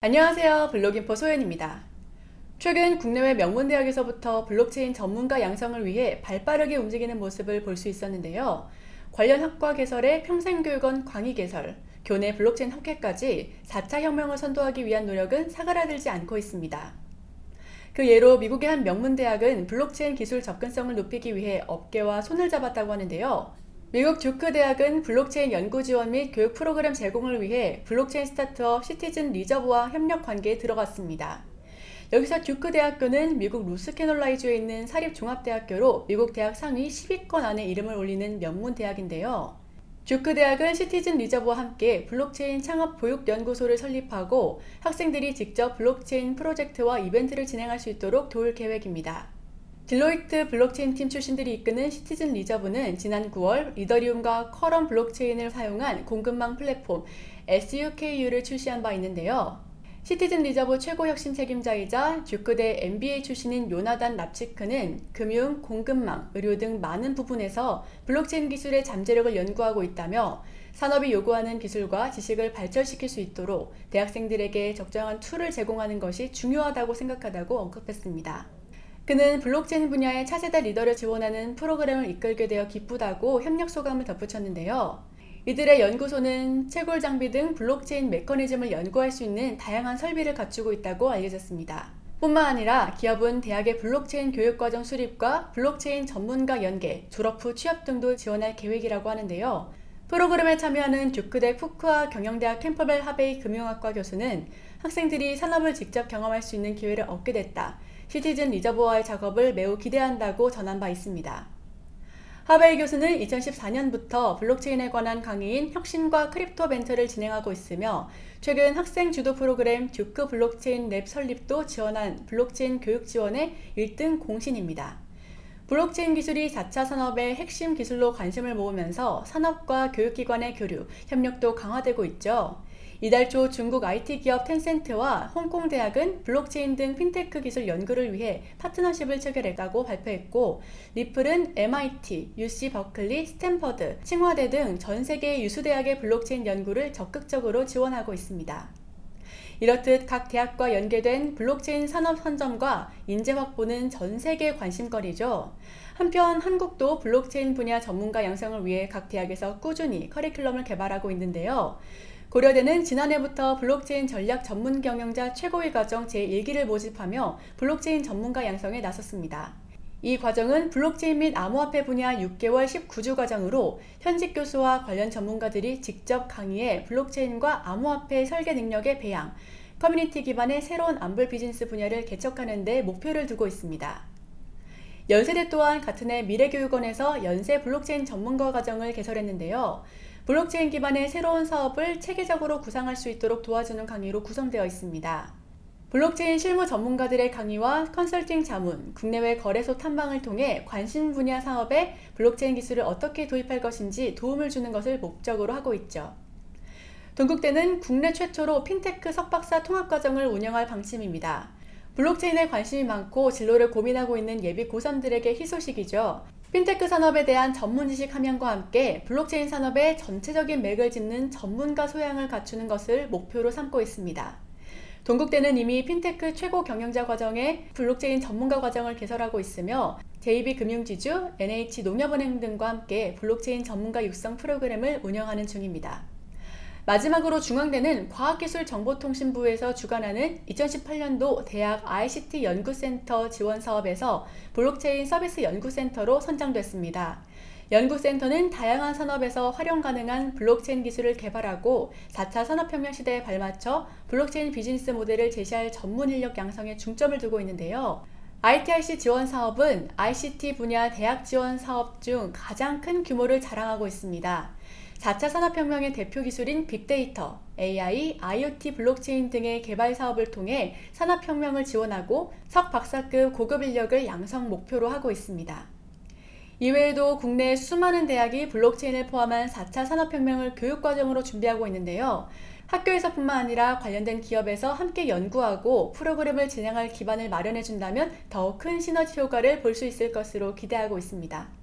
안녕하세요 블록인포 소연입니다. 최근 국내외 명문대학에서부터 블록체인 전문가 양성을 위해 발빠르게 움직이는 모습을 볼 수 있었는데요. 관련 학과 개설에 평생교육원 강의 개설, 교내 블록체인 학회까지 4차 혁명을 선도하기 위한 노력은 사그라들지 않고 있습니다. 그 예로 미국의 한 명문대학은 블록체인 기술 접근성을 높이기 위해 업계와 손을 잡았다고 하는데요. 미국 듀크 대학은 블록체인 연구 지원 및 교육 프로그램 제공을 위해 블록체인 스타트업 시티즌 리저브와 협력 관계에 들어갔습니다. 여기서 듀크 대학교는 미국 노스캐롤라이나주에 있는 사립종합대학교로 미국 대학 상위 10위권 안에 이름을 올리는 명문 대학인데요. 듀크 대학은 시티즌 리저브와 함께 블록체인 창업 보육연구소를 설립하고 학생들이 직접 블록체인 프로젝트와 이벤트를 진행할 수 있도록 도울 계획입니다. 딜로이트 블록체인 팀 출신들이 이끄는 시티즌 리저브는 지난 9월 이더리움과 쿼럼 블록체인을 사용한 공급망 플랫폼 SUKU를 출시한 바 있는데요. 시티즌 리저브 최고 혁신 책임자이자 듀크대 MBA 출신인 요나단 납치크는 금융, 공급망, 의료 등 많은 부분에서 블록체인 기술의 잠재력을 연구하고 있다며 산업이 요구하는 기술과 지식을 발전시킬 수 있도록 대학생들에게 적정한 툴을 제공하는 것이 중요하다고 생각한다고 언급했습니다. 그는 블록체인 분야의 차세대 리더를 지원하는 프로그램을 이끌게 되어 기쁘다고 협력 소감을 덧붙였는데요. 이들의 연구소는 채굴 장비 등 블록체인 메커니즘을 연구할 수 있는 다양한 설비를 갖추고 있다고 알려졌습니다. 뿐만 아니라 기업은 대학의 블록체인 교육과정 수립과 블록체인 전문가 연계, 졸업 후 취업 등도 지원할 계획이라고 하는데요. 프로그램에 참여하는 듀크대 푸쿠아 경영대학 캠벨 하베이 금융학과 교수는 학생들이 산업을 직접 경험할 수 있는 기회를 얻게 됐다. 시티즌 리저브와의 작업을 매우 기대한다고 전한 바 있습니다. 하베이 교수는 2014년부터 블록체인에 관한 강의인 혁신과 crypto 벤처를 진행하고 있으며 최근 학생 주도 프로그램 듀크 블록체인 랩 설립도 지원한 블록체인 교육 지원의 1등 공신입니다. 블록체인 기술이 4차 산업의 핵심 기술로 관심을 모으면서 산업과 교육기관의 교류, 협력도 강화되고 있죠. 이달 초 중국 IT 기업 텐센트와 홍콩 대학은 블록체인 등 핀테크 기술 연구를 위해 파트너십을 체결했다고 발표했고 리플은 MIT, UC 버클리, 스탠퍼드, 칭화대 등 전 세계 유수 대학의 블록체인 연구를 적극적으로 지원하고 있습니다. 이렇듯 각 대학과 연계된 블록체인 산업 선점과 인재 확보는 전 세계 관심거리죠. 한편 한국도 블록체인 분야 전문가 양성을 위해 각 대학에서 꾸준히 커리큘럼을 개발하고 있는데요. 고려대는 지난해부터 블록체인 전략 전문 경영자 최고위 과정 제1기를 모집하며 블록체인 전문가 양성에 나섰습니다. 이 과정은 블록체인 및 암호화폐 분야 6개월 19주 과정으로 현직 교수와 관련 전문가들이 직접 강의해 블록체인과 암호화폐 설계 능력의 배양, 커뮤니티 기반의 새로운 암불 비즈니스 분야를 개척하는 데 목표를 두고 있습니다. 연세대 또한 같은 해 미래교육원에서 연세 블록체인 전문가 과정을 개설했는데요. 블록체인 기반의 새로운 사업을 체계적으로 구상할 수 있도록 도와주는 강의로 구성되어 있습니다. 블록체인 실무 전문가들의 강의와 컨설팅 자문, 국내외 거래소 탐방을 통해 관심 분야 사업에 블록체인 기술을 어떻게 도입할 것인지 도움을 주는 것을 목적으로 하고 있죠. 동국대는 국내 최초로 핀테크 석박사 통합과정을 운영할 방침입니다. 블록체인에 관심이 많고 진로를 고민하고 있는 예비 고3들에게 희소식이죠. 핀테크 산업에 대한 전문 지식 함양과 함께 블록체인 산업의 전체적인 맥을 짚는 전문가 소양을 갖추는 것을 목표로 삼고 있습니다. 동국대는 이미 핀테크 최고 경영자 과정에 블록체인 전문가 과정을 개설하고 있으며 JB금융지주, NH농협은행 등과 함께 블록체인 전문가 육성 프로그램을 운영하는 중입니다. 마지막으로 중앙대는 과학기술정보통신부에서 주관하는 2018년도 대학 ICT 연구센터 지원 사업에서 블록체인 서비스 연구센터로 선정됐습니다. 연구센터는 다양한 산업에서 활용 가능한 블록체인 기술을 개발하고 4차 산업혁명 시대에 발맞춰 블록체인 비즈니스 모델을 제시할 전문 인력 양성에 중점을 두고 있는데요. ITRC 지원 사업은 ICT 분야 대학 지원 사업 중 가장 큰 규모를 자랑하고 있습니다. 4차 산업혁명의 대표 기술인 빅데이터, AI, IoT 블록체인 등의 개발 사업을 통해 산업혁명을 지원하고 석박사급 고급 인력을 양성 목표로 하고 있습니다. 이외에도 국내 수많은 대학이 블록체인을 포함한 4차 산업혁명을 교육과정으로 준비하고 있는데요. 학교에서뿐만 아니라 관련된 기업에서 함께 연구하고 프로그램을 진행할 기반을 마련해 준다면 더 큰 시너지 효과를 볼 수 있을 것으로 기대하고 있습니다.